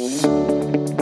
Música